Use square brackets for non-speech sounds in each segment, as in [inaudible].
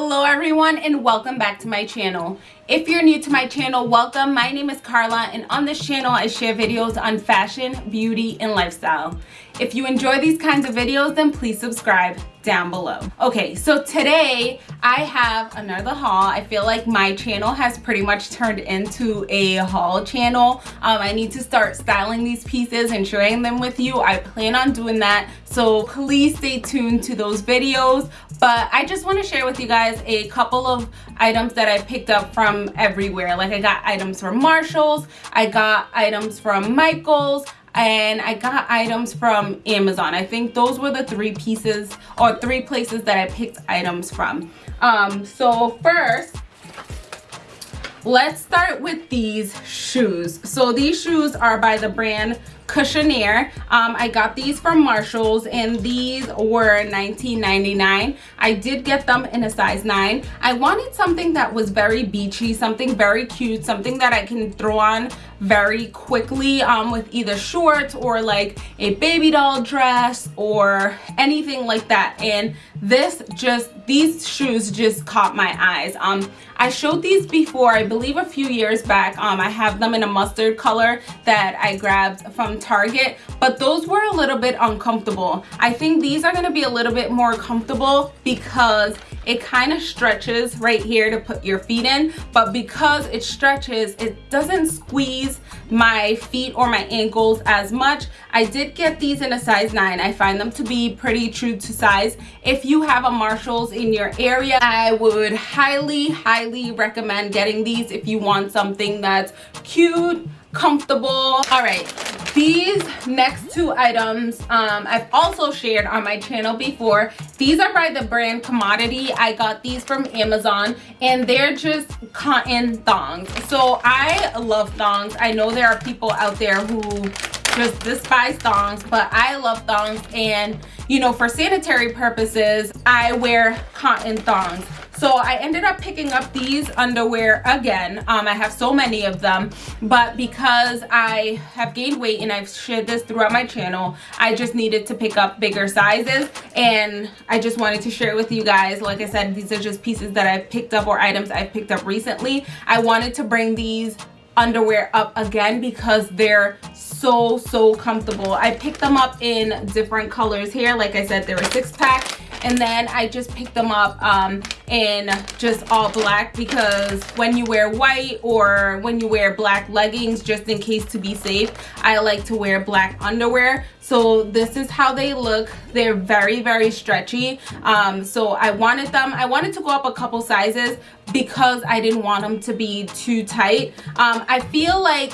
Hello everyone and welcome back to my channel. If you're new to my channel, welcome. My name is Carla and on this channel I share videos on fashion, beauty, and lifestyle. If you enjoy these kinds of videos, then please subscribe down below. Okay, so today I have another haul. I feel like my channel has pretty much turned into a haul channel. Um, I need to start styling these pieces and sharing them with you. I plan on doing that, so please stay tuned to those videos. But I just want to share with you guys a couple of items that I picked up from everywhere. Like I got items from Marshalls, I got items from Michaels, and I got items from Amazon. I think those were the three pieces or three places that I picked items from. Um, so first, let's start with these shoes. So these shoes are by the brand Cushionaire. Um, I got these from Marshalls and these were $19.99. I did get them in a size 9. I wanted something that was very beachy, something very cute, something that I can throw on very quickly um, with either shorts or like a baby doll dress or anything like that. And this just, these shoes just caught my eyes. Um, I showed these before, I believe a few years back. Um, I have them in a mustard color that I grabbed from Target, but those were a little bit uncomfortable. I think these are gonna be a little bit more comfortable because it kind of stretches right here to put your feet in, but because it stretches, it doesn't squeeze my feet or my ankles as much. I did get these in a size 9. I find them to be pretty true to size. If you have a Marshalls in your area, I would highly, highly recommend getting these if you want something that's cute, comfortable. All right these next two items um i've also shared on my channel before. These are by the brand commodity. I got these from amazon and they're just cotton thongs. So i love thongs. I know there are people out there who just despise thongs but i love thongs. And you know for sanitary purposes i wear cotton thongs so i ended up picking up these underwear again. Um, i have so many of them but because i have gained weight and i've shared this throughout my channel i just needed to pick up bigger sizes. And i just wanted to share with you guys. Like i said these are just pieces that i've picked up or items i've picked up recently. I wanted to bring these underwear up again because they're so so comfortable. I picked them up in different colors here. Like i said they're a six pack and then I just picked them up um, in just all black because when you wear white or when you wear black leggings just in case to be safe I like to wear black underwear. So this is how they look. They're very very stretchy. Um, so I wanted them I wanted to go up a couple sizes because I didn't want them to be too tight. Um, I feel like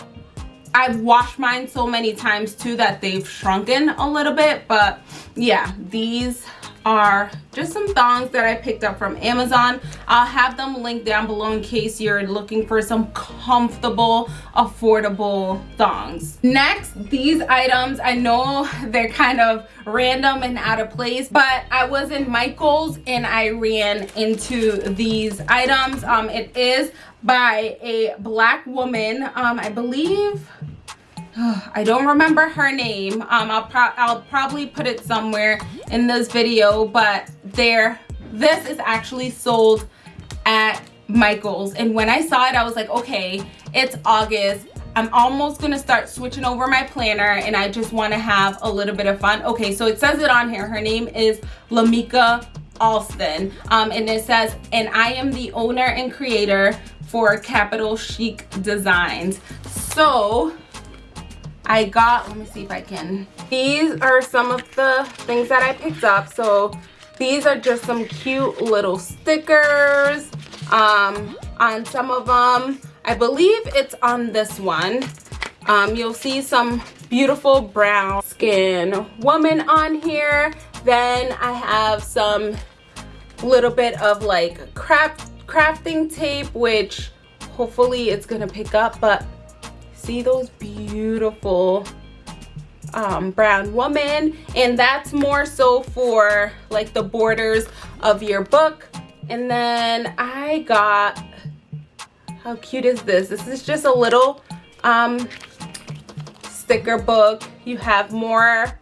I've washed mine so many times too that they've shrunken a little bit but yeah these are just some thongs that I picked up from Amazon. I'll have them linked down below in case you're looking for some comfortable, affordable thongs. Next, these items, I know [laughs] they're kind of random and out of place, but I was in Michael's and I ran into these items. Um, it is by a black woman, um, I believe I don't remember her name. Um, I'll, pro I'll probably put it somewhere in this video, but there, this is actually sold at Michael's. And when I saw it, I was like, okay, it's August. I'm almost gonna start switching over my planner and I just wanna have a little bit of fun. Okay, so it says it on here. Her name is Lamika Alston. Um, and it says, and I am the owner and creator for Capital Chic Designs. So I got, let me see if I can. These are some of the things that I picked up. So these are just some cute little stickers um, on some of them. I believe it's on this one. Um, you'll see some beautiful brown skin woman on here. Then I have some little bit of like craft crafting tape, which hopefully it's gonna pick up, but see those beautiful um, brown woman. And that's more so for like the borders of your book. And then I got how cute is this? This is just a little um, sticker book. You have more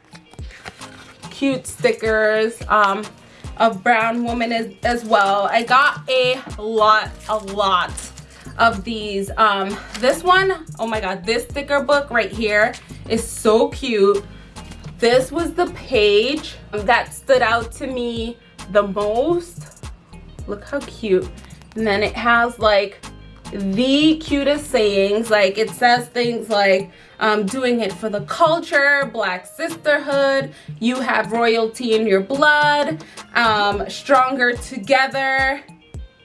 cute stickers um, of brown woman as, as well. I got a lot, a lot of these. Um, this one, oh my God, this sticker book right here is so cute. This was the page that stood out to me the most. Look how cute. And then it has like the cutest sayings. Like it says things like, um, doing it for the culture, black sisterhood, you have royalty in your blood, um, stronger together,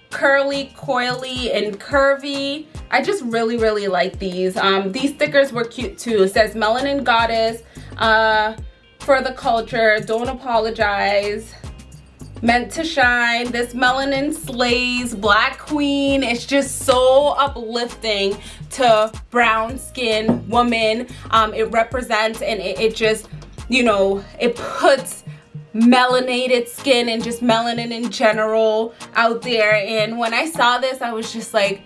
curly, coily, and curvy. I just really, really like these. Um, these stickers were cute too. It says Melanin Goddess, uh, for the culture, don't apologize, meant to shine this melanin slays black queen it's just so uplifting to brown skin woman um it represents and it, it just you know it puts melanated skin and just melanin in general out there. And when i saw this i was just like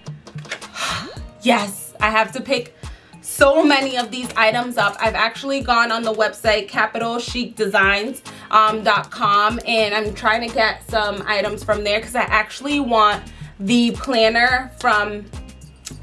[sighs] yes i have to pick so many of these items up. I've actually gone on the website capitalchicdesigns.com um, and i'm trying to get some items from there because i actually want the planner from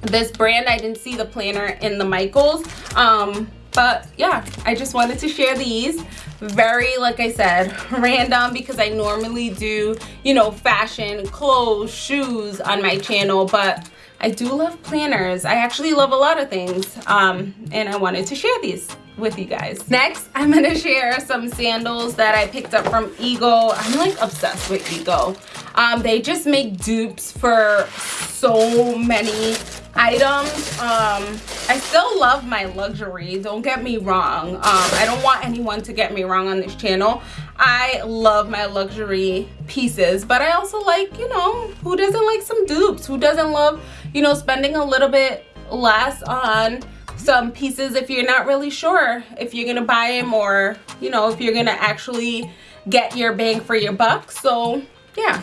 this brand. I didn't see the planner in the michaels. Um, but yeah i just wanted to share these very like i said [laughs] random because i normally do you know fashion clothes shoes on my channel but I do love planners. I actually love a lot of things um, and I wanted to share these with you guys. Next, I'm gonna [laughs] share some sandals that I picked up from Ego. I'm like obsessed with Ego. Um, they just make dupes for so many items. Um, I still love my luxury, don't get me wrong. Um, I don't want anyone to get me wrong on this channel. I love my luxury pieces, but I also like, you know, who doesn't like some dupes? Who doesn't love, you know, spending a little bit less on some pieces if you're not really sure if you're gonna buy them or, you know, if you're gonna actually get your bang for your buck. So yeah,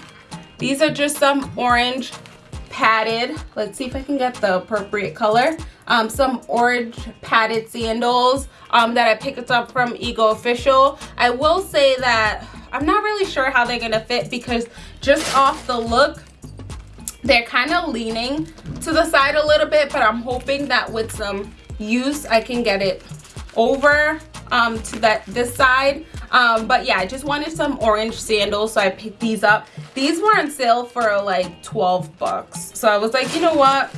these are just some orange padded. Let's see if i can get the appropriate color. Um, some orange padded sandals um, that i picked up from ego official. I will say that i'm not really sure how they're gonna fit because just off the look they're kind of leaning to the side a little bit but i'm hoping that with some use i can get it over um, to that this side. Um, but yeah i just wanted some orange sandals so i picked these up. These were on sale for like 12 bucks. So i was like you know what?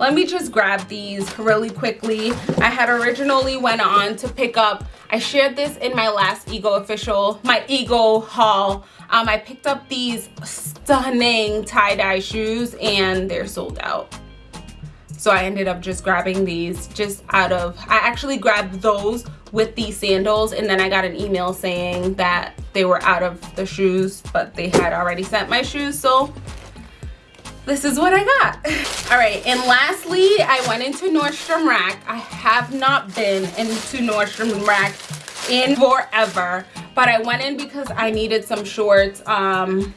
Let me just grab these really quickly. I had originally went on to pick up i shared this in my last ego official my ego haul. Um, i picked up these stunning tie-dye shoes and they're sold out. So i ended up just grabbing these just out of i actually grabbed those with these sandals and then I got an email saying that they were out of the shoes but they had already sent my shoes so this is what I got. [laughs] All right, and lastly, I went into Nordstrom Rack. I have not been into Nordstrom Rack in forever, but I went in because I needed some shorts. Um,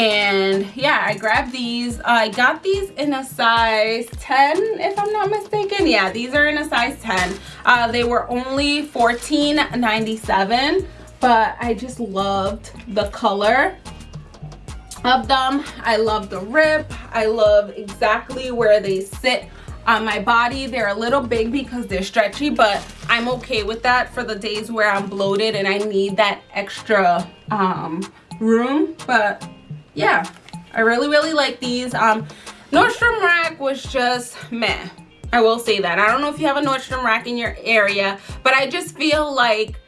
and yeah i grabbed these. I got these in a size 10 if i'm not mistaken. Yeah these are in a size 10 uh, they were only 14.97 but i just loved the color of them. I love the rip. I love exactly where they sit on my body. They're a little big because they're stretchy but i'm okay with that for the days where i'm bloated and i need that extra um room. But yeah. I really really like these. Um nordstrom rack was just meh. I will say that. I don't know if you have a nordstrom rack in your area but i just feel like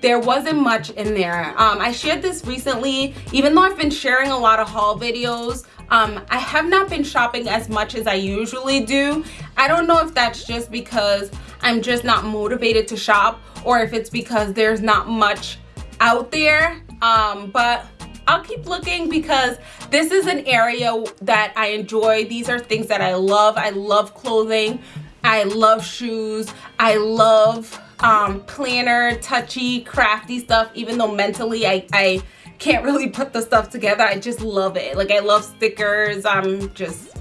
there wasn't much in there. Um i shared this recently. Even though i've been sharing a lot of haul videos um i have not been shopping as much as i usually do. I don't know if that's just because i'm just not motivated to shop or if it's because there's not much out there. Um but I'll keep looking because this is an area that I enjoy. These are things that I love. I love clothing. I love shoes. I love um, planner, touchy, crafty stuff, even though mentally I, I can't really put the stuff together. I just love it. Like I love stickers. I'm just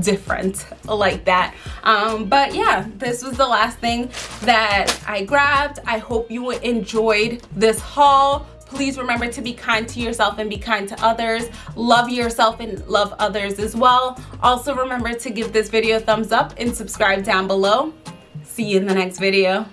different like that um but yeah this was the last thing that i grabbed i hope you enjoyed this haul please remember to be kind to yourself and be kind to others. Love yourself and love others as well. Also remember to give this video a thumbs up and subscribe down below. See you in the next video